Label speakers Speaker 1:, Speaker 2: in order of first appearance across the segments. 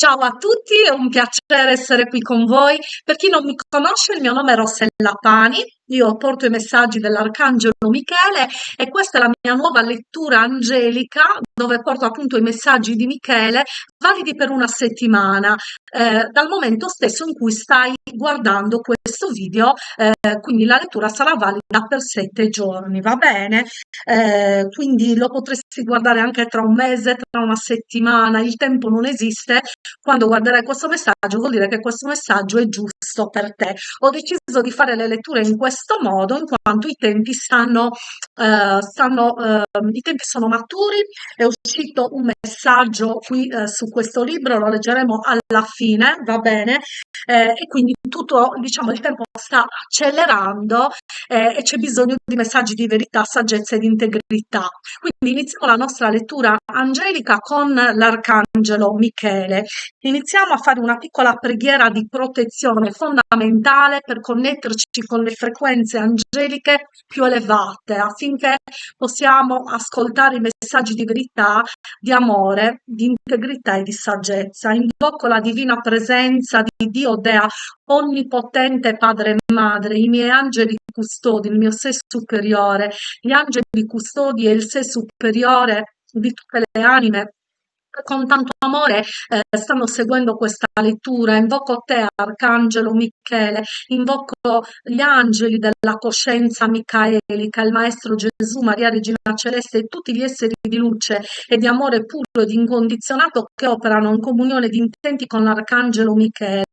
Speaker 1: Ciao a tutti, è un piacere essere qui con voi. Per chi non mi conosce, il mio nome è Rossella Pani, io porto i messaggi dell'Arcangelo Michele e questa è la mia nuova lettura angelica dove porto appunto i messaggi di Michele validi per una settimana, eh, dal momento stesso in cui stai guardando questo video, eh, quindi la lettura sarà valida per sette giorni, va bene? Eh, quindi lo potresti guardare anche tra un mese, tra una settimana, il tempo non esiste, quando guarderai questo messaggio vuol dire che questo messaggio è giusto per te. Ho deciso di fare le letture in questo modo in quanto i tempi stanno, eh, stanno eh, i tempi sono maturi, è uscito un messaggio qui eh, su questo libro, lo leggeremo alla fine, va bene? Eh, e quindi tutto, diciamo, il tempo sta accelerando eh, e c'è bisogno di messaggi di verità, saggezza e di integrità. Quindi iniziamo la nostra lettura angelica con l'arcangelo Michele. Iniziamo a fare una piccola preghiera di protezione fondamentale per connetterci con le frequenze angeliche più elevate affinché possiamo ascoltare i messaggi di verità, di amore, di integrità e di saggezza. Invoco la divina presenza di Dio Dea onnipotente Padre e Madre, i miei angeli custodi, il mio sé superiore, gli angeli custodi e il sé superiore di tutte le anime con tanto amore eh, stanno seguendo questa lettura. Invoco te, Arcangelo Michele, invoco gli angeli della coscienza micaelica, il Maestro Gesù, Maria Regina Celeste e tutti gli esseri di luce e di amore puro ed incondizionato che operano in comunione di intenti con l'Arcangelo Michele.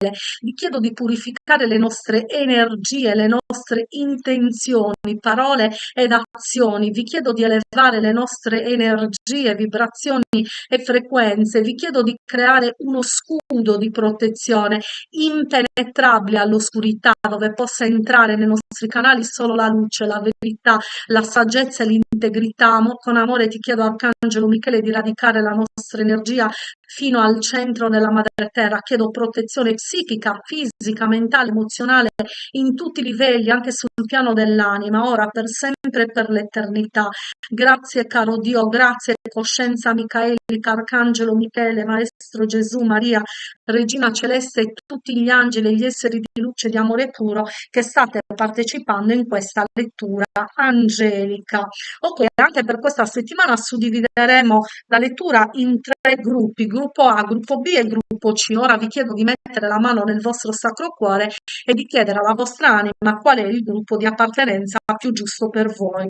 Speaker 1: Vi chiedo di purificare le nostre energie, le nostre intenzioni, parole ed azioni. Vi chiedo di elevare le nostre energie, vibrazioni e frequenze vi chiedo di creare uno scudo di protezione impenetrabile all'oscurità, dove possa entrare nei nostri canali solo la luce, la verità, la saggezza e l'integrità. Con amore ti chiedo, Arcangelo Michele, di radicare la nostra energia fino al centro della madre terra. Chiedo protezione psichica, fisica, mentale, emozionale, in tutti i livelli, anche sul piano dell'anima, ora, per sempre e per l'eternità. Grazie, caro Dio, grazie, coscienza micaelica, Arcangelo Michele, Maestro Gesù, Maria, Regina Celeste e tutti gli angeli e gli esseri di luce di amore puro che state partecipando in questa lettura angelica. Ok, anche per questa settimana suddivideremo la lettura in tre gruppi, gruppo A, gruppo B e gruppo C. Ora vi chiedo di mettere la mano nel vostro sacro cuore e di chiedere alla vostra anima qual è il gruppo di appartenenza più giusto per voi.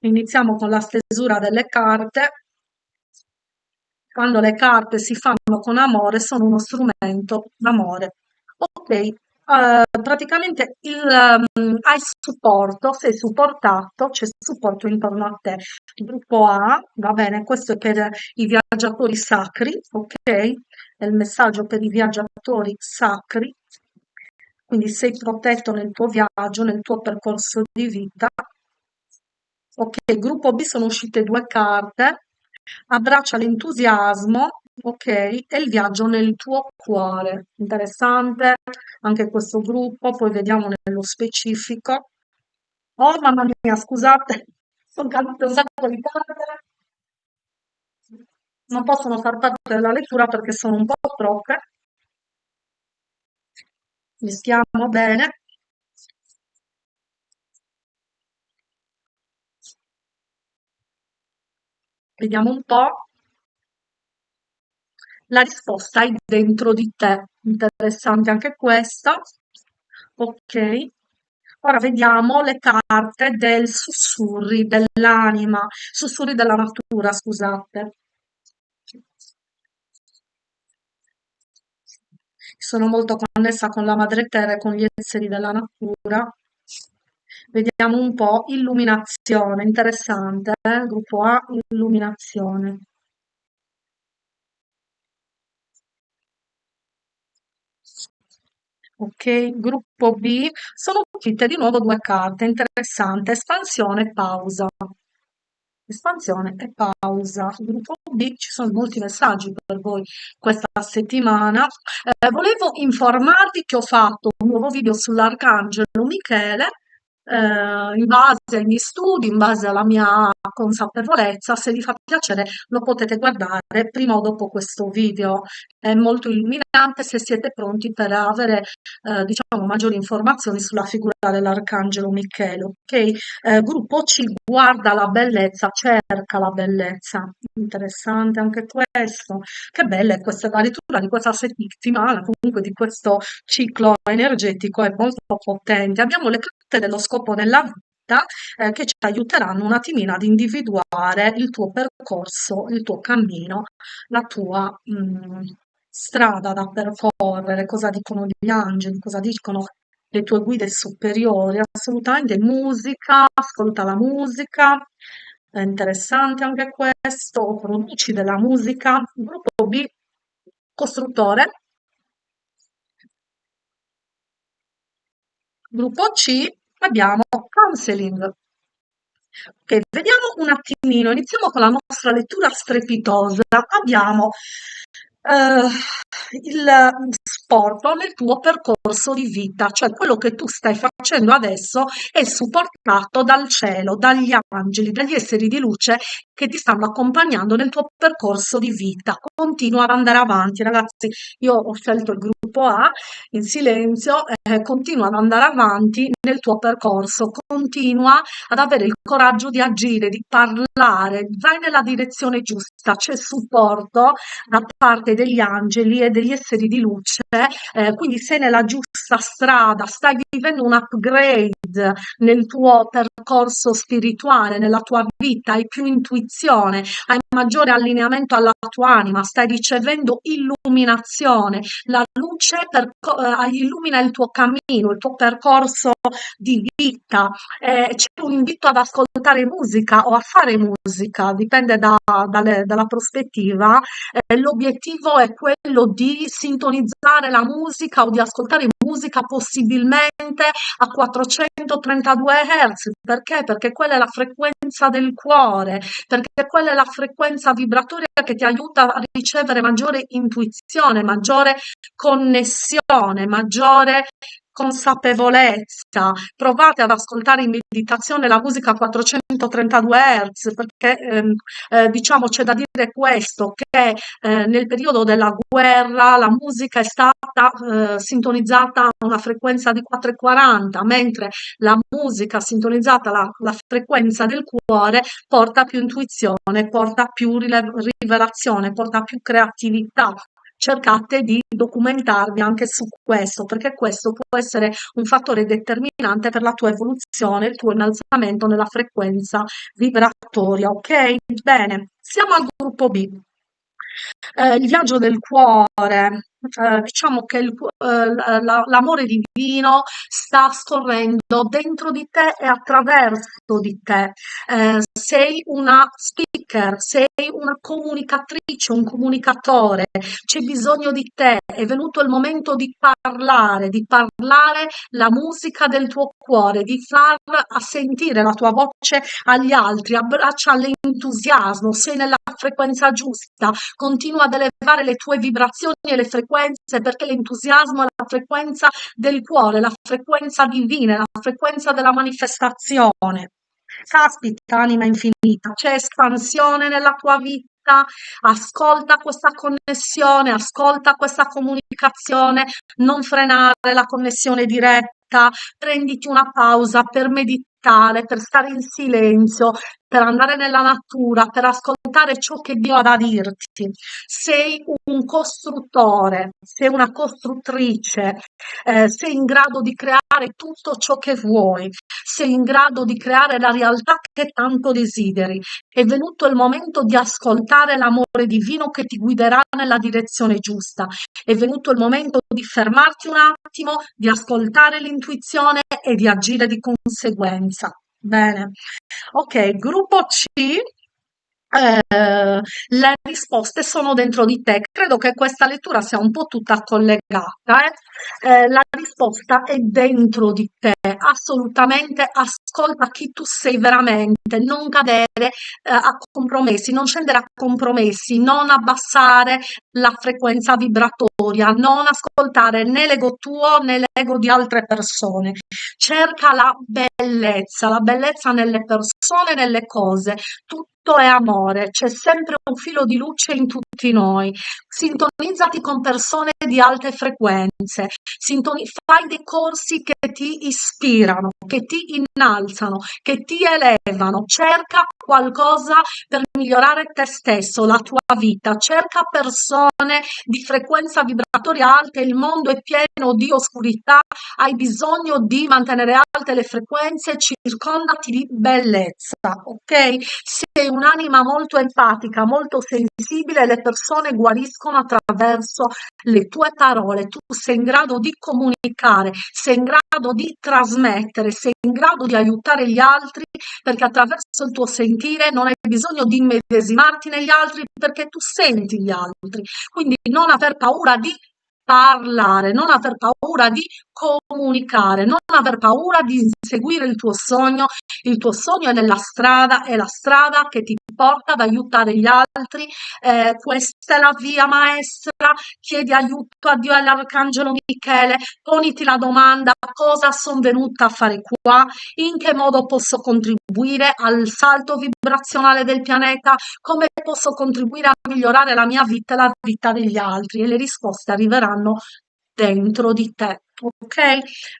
Speaker 1: Iniziamo con la stesura delle carte. Quando le carte si fanno con amore sono uno strumento d'amore. Ok, Uh, praticamente il, um, hai supporto, sei supportato, c'è supporto intorno a te. Gruppo A, va bene, questo è per i viaggiatori sacri, ok? È il messaggio per i viaggiatori sacri, quindi sei protetto nel tuo viaggio, nel tuo percorso di vita. Ok, gruppo B sono uscite due carte, abbraccia l'entusiasmo, ok, e il viaggio nel tuo cuore. Interessante anche questo gruppo, poi vediamo nello specifico. Oh mamma mia, scusate, sono cadute un sacco di carte. Non possono far parte della lettura perché sono un po' troppe. Mischiamo bene. Vediamo un po'. La risposta è dentro di te. Interessante anche questa. Ok. Ora vediamo le carte del sussurri dell'anima, sussurri della natura, scusate. Sono molto connessa con la madre terra e con gli esseri della natura. Vediamo un po' illuminazione, interessante, eh? gruppo A, illuminazione. Ok, gruppo B, sono uscite di nuovo due carte, interessante, espansione e pausa. Espansione e pausa. Gruppo B, ci sono molti messaggi per voi questa settimana. Eh, volevo informarvi che ho fatto un nuovo video sull'Arcangelo Michele eh, in base ai miei studi, in base alla mia consapevolezza. Se vi fa piacere lo potete guardare prima o dopo questo video. È molto illuminante se siete pronti per avere eh, diciamo, maggiori informazioni sulla figura dell'Arcangelo Michele. Ok? Eh, gruppo C guarda la bellezza, cerca la bellezza. Interessante anche questo. Che bella è questa la di questa settimana, comunque di questo ciclo energetico, è molto potente. Abbiamo le dello scopo nella vita eh, che ci aiuteranno un attimino ad individuare il tuo percorso, il tuo cammino, la tua mh, mm, strada da percorrere, cosa dicono gli angeli, cosa dicono le tue guide superiori. Assolutamente musica, ascolta la musica, è interessante anche questo, produci della musica. Gruppo B, costruttore. Gruppo C abbiamo counseling. Ok, vediamo un attimino, iniziamo con la nostra lettura strepitosa. Abbiamo eh, il sport nel tuo percorso di vita, cioè quello che tu stai facendo adesso è supportato dal cielo, dagli angeli, dagli esseri di luce che ti stanno accompagnando nel tuo percorso di vita. Continua ad andare avanti, ragazzi. Io ho scelto il gruppo A in silenzio, eh, continua ad andare avanti nel tuo percorso, continua ad avere il coraggio di agire, di parlare, vai nella direzione giusta, c'è supporto da parte degli angeli e degli esseri di luce, eh, quindi sei nella giusta strada, stai vivendo un upgrade nel tuo percorso spirituale, nella tua vita, hai più intuizione, hai maggiore allineamento alla tua anima, stai ricevendo illuminazione, la luce eh, illumina il tuo cammino, il tuo percorso di vita, eh, c'è un invito ad ascoltare musica o a fare musica, dipende da, dalle, dalla prospettiva, eh, l'obiettivo è quello di sintonizzare la musica o di ascoltare musica possibilmente a 432 Hz. Perché? Perché quella è la frequenza del cuore, perché quella è la frequenza vibratoria che ti aiuta a ricevere maggiore intuizione, maggiore connessione, maggiore consapevolezza, provate ad ascoltare in meditazione la musica a 432 Hz, perché ehm, eh, diciamo c'è da dire questo, che eh, nel periodo della guerra la musica è stata eh, sintonizzata a una frequenza di 440, mentre la musica sintonizzata alla, frequenza del cuore porta più intuizione, porta più rivelazione, porta più creatività, cercate di documentarvi anche su questo, perché questo può essere un fattore determinante per la tua evoluzione, il tuo innalzamento nella frequenza vibratoria, ok? Bene, siamo al gruppo B. Eh, il viaggio del cuore, eh, diciamo che il, eh, l'amore divino sta scorrendo dentro di te e attraverso di te. Eh, sei una speaker, sei una comunicatrice, un comunicatore, c'è bisogno di te, è venuto il momento di parlare, di parlare la musica del tuo cuore, di far sentire la tua voce agli altri, abbraccia l'entusiasmo, sei nella frequenza giusta, continua ad elevare le tue vibrazioni e le frequenze perché l'entusiasmo è la frequenza del cuore, la frequenza divina, la frequenza della manifestazione. Caspita, anima infinita, c'è espansione nella tua vita, ascolta questa connessione, ascolta questa comunicazione, non frenare la connessione diretta, prenditi una pausa per meditare, per stare in silenzio, per andare nella natura, per ascoltare ciò che Dio ha da dirti. Sei un costruttore, sei una costruttrice, eh, sei in grado di creare tutto ciò che vuoi, sei in grado di creare la realtà che tanto desideri. È venuto il momento di ascoltare l'amore divino che ti guiderà nella direzione giusta. È venuto il momento di fermarti un attimo, di ascoltare l'intuizione e di agire di conseguenza. Bene, ok, gruppo C, eh, le risposte sono dentro di te. Credo che questa lettura sia un po' tutta collegata. Eh? Eh, la risposta è dentro di te, assolutamente ascolta chi tu sei veramente, non cadere eh, a compromessi, non scendere a compromessi, non abbassare la frequenza vibratoria, non ascoltare né l'ego tuo né l'ego di altre persone. Cerca la bellezza, la bellezza nelle persone, nelle cose. Tutto è amore, c'è sempre un filo di luce in tutti noi. Sintonizzati con persone di alte frequenze, Sintoni- fai dei corsi che ti ispirano, che ti innalzano, che ti elevano. Cerca qualcosa per migliorare te stesso, la tua vita. Cerca persone di frequenza vibratoria alta. Il mondo è pieno di oscurità. Hai bisogno di mantenere alte le frequenze. Circondati di bellezza, ok? Sei un'anima molto empatica, molto sensibile. Le persone guariscono attraverso le tue parole. Tu sei in grado di comunicare, sei in grado di trasmettere, sei in grado di aiutare gli altri perché attraverso il tuo sentire non hai bisogno di immedesimarti negli altri perché tu senti gli altri. Quindi non aver paura di parlare, non aver paura di comunicare, non aver paura di seguire il tuo sogno. Il tuo sogno è nella strada, è la strada che ti porta ad aiutare gli altri. Eh, questa è la via maestra. Chiedi aiuto a Dio e all'Arcangelo Michele. Poniti la domanda cosa sono venuta a fare qua, in che modo posso contribuire al salto vibrazionale del pianeta, come posso contribuire a migliorare la mia vita e la vita degli altri. E le risposte arriveranno dentro di te. Ok?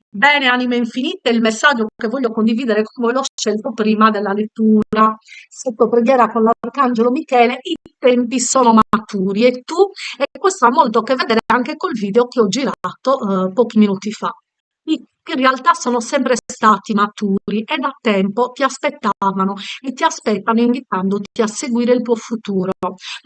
Speaker 1: Bene, anime infinite, il messaggio che voglio condividere con voi l'ho scelto prima della lettura. Sotto preghiera con l'Arcangelo Michele, i tempi sono maturi e tu, e questo ha molto a che vedere anche col video che ho girato eh, pochi minuti fa. I in realtà sono sempre stati maturi e da tempo ti aspettavano e ti aspettano invitandoti a seguire il tuo futuro.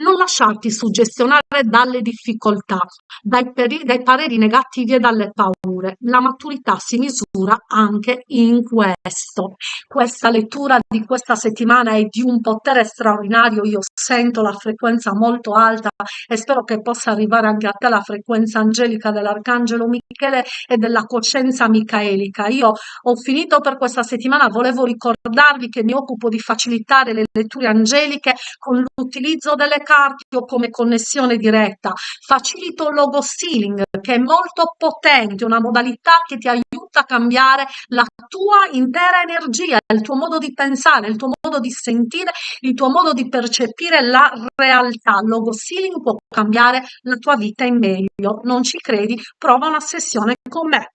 Speaker 1: Non lasciarti suggestionare dalle difficoltà, dai, dai pareri negativi e dalle paure. La maturità si misura anche in questo. Questa lettura di questa settimana è di un potere straordinario. Io sento la frequenza molto alta e spero che possa arrivare anche a te la frequenza angelica dell'Arcangelo Michele e della coscienza micaelica. Io ho finito per questa settimana, volevo ricordarvi che mi occupo di facilitare le letture angeliche con l'utilizzo delle carte o come connessione diretta. Facilito il logo sealing che è molto potente, una modalità che ti aiuta a cambiare la tua intera energia, il tuo modo di pensare, il tuo modo di sentire, il tuo modo di percepire la realtà. Il logo sealing può cambiare la tua vita in meglio. Non ci credi? Prova una sessione con me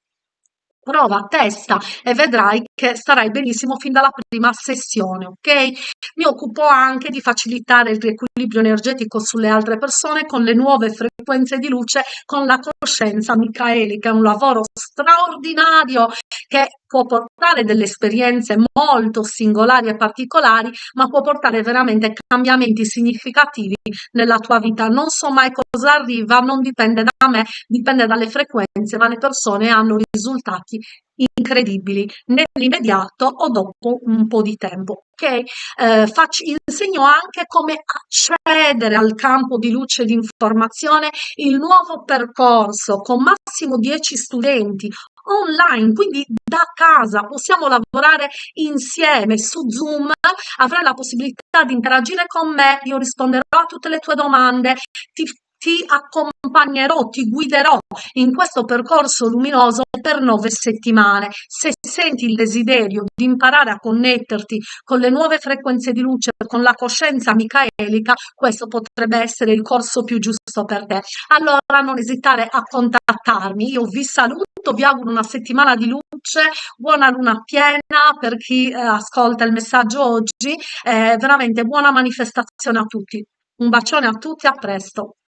Speaker 1: prova testa e vedrai che starai benissimo fin dalla prima sessione, ok? Mi occupo anche di facilitare il riequilibrio energetico sulle altre persone con le nuove frequenze di luce, con la coscienza micaelica, è un lavoro straordinario che può portare delle esperienze molto singolari e particolari, ma può portare veramente cambiamenti significativi nella tua vita. Non so mai cosa arriva, non dipende da me, dipende dalle frequenze, ma le persone hanno risultati incredibili nell'immediato o dopo un po' di tempo. Okay? Eh, faccio, insegno anche come accedere al campo di luce di informazione, il nuovo percorso con massimo 10 studenti online, quindi da casa possiamo lavorare insieme su Zoom, avrai la possibilità di interagire con me, io risponderò a tutte le tue domande, ti ti accompagnerò, ti guiderò in questo percorso luminoso per nove settimane. Se senti il desiderio di imparare a connetterti con le nuove frequenze di luce, con la coscienza micaelica, questo potrebbe essere il corso più giusto per te. Allora non esitare a contattarmi. Io vi saluto, vi auguro una settimana di luce, buona luna piena per chi eh, ascolta il messaggio oggi, eh, veramente buona manifestazione a tutti. Un bacione a tutti, a presto.